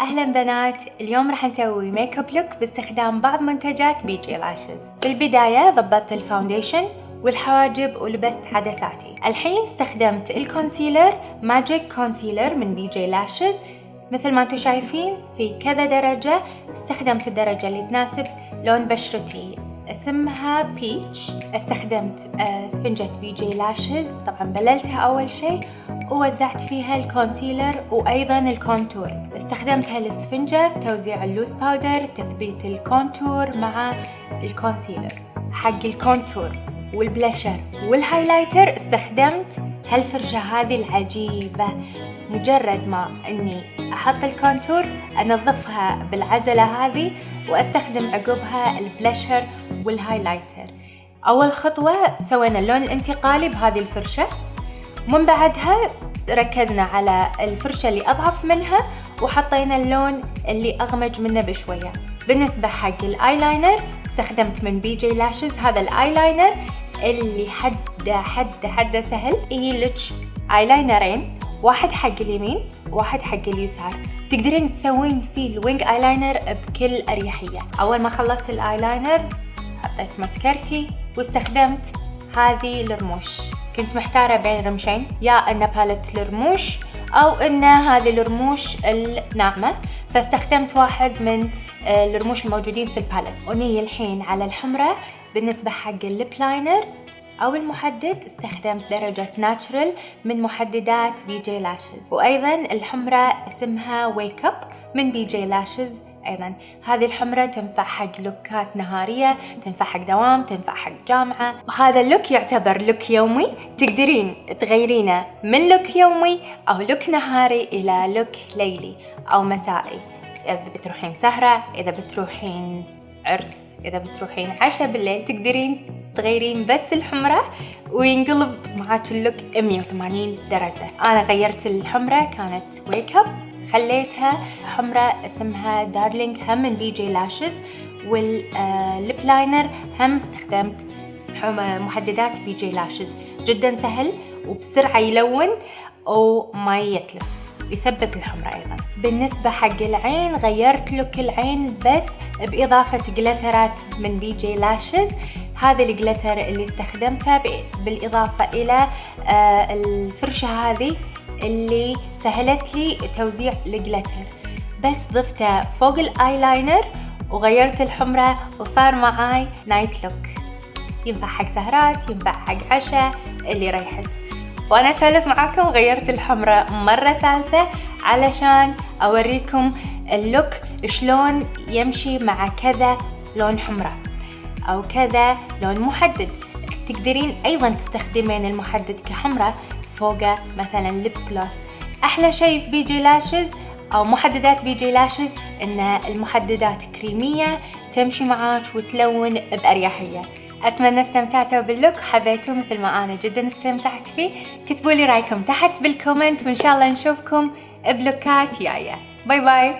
أهلا بنات اليوم راح نسوي makeup look باستخدام بعض منتجات بي جي لاشز في البداية ضبطت ال foundation والحواجب ولبست عدساتي. الحين استخدمت ال concealer magic concealer من بي جي لاشز مثل ما أنتم شايفين في كذا درجة استخدمت الدرجة اللي تناسب لون بشرتي. أسمها peach استخدمت اسفنجة بي جي لاشز. طبعا بللتها أول شيء. ووزعت فيها ال concealer وأيضا ال contour استخدمت هالاسفنجة في توزيع ال loose powder تثبيت ال contour مع ال concealer حق ال contour والبلاشر وال highlighter استخدمت. هالفرشة هذه العجيبة. مجرد ما إني أحط ال contour أنظفها بالعجلة هذه. وأستخدم عقبها البلاشر وال highlighter. أول خطوة سوينا اللون الانتقالي بهذه الفرشة. ومن بعدها ركزنا على الفرشة اللي أضعف منها وحطينا اللون اللي أغمج منه بشوية. بالنسبة حق الآيلاينر استخدمت من بي جي لاشز هذا الآيلاينر اللي جدا جدا جدا سهل. يجي آيلاينرين؟ واحد حق اليمين واحد حق اليسار. تقدرين تسوين فيه ال wing eyeliner بكل أريحية. أول ما خلصت الايلاينر حطيت ماسكارتي واستخدمت هذه الرموش. كنت محتارة بين رمشين يا أن palette الرموش أو أن هذه الرموش الناعمة. فاستخدمت واحد من آه، الرموش الموجودين في ال palette ونيي الحين على الحمرة بالنسبة حق ال lip liner. أو المحدد استخدمت درجة natural من محددات بي جي لاشز وأيضا الحمرة اسمها wake up من بي جي لاشز أيضا. هذه الحمرة تنفع حق لوكات نهارية تنفع حق دوام تنفع حق جامعة. وهذا ال look يعتبر look يومي. تقدرين تغيرينه من look يومي أو look نهاري إلى look ليلي أو مسائي. إذا بتروحين سهرة إذا بتروحين عرس إذا بتروحين عشاء بالليل تقدرين تغيرين بس الحمرة وينقلب معاك ال look 180 درجة. أنا غيرت الحمرة كانت wake up خليتها حمرة اسمها darling هم من بي جي لاشز وال lip liner هم استخدمت محددات بي جي لاشز جدا سهل وبسرعة يلون وما يتلف. يثبت الحمرة أيضا. بالنسبة حق العين غيرت look العين بس بإضافة جلترات من بي جي لاشز هذا ال glitter اللي استخدمته بالإضافة إلى آه، الفرشة هذه اللي سهلت لي توزيع ال glitter. بس ضفته فوق الأيلاينر وغيرت الحمرة وصار معاي night look ينفع حق سهرات ينفع حق عشاء اللي ريحت. وأنا أسولف معاكم غيرت الحمرة مرة ثالثة علشان أوريكم ال look شلون يمشي مع كذا لون حمرة. أو كذا لون محدد. تقدرين أيضا تستخدمين المحدد كحمرة فوقه مثلا lip gloss أحلى شيء في بي جي لاشز أو محددات بي جي لاشز إن المحددات كريمية تمشي معاك وتلون بأريحية. أتمنى استمتعتوا بال look حبيتوه مثل ما أنا جدا استمتعت فيه. كتبوا لي رأيكم تحت بال comment وإن شاء الله نشوفكم بلوكات جاية. bye bye.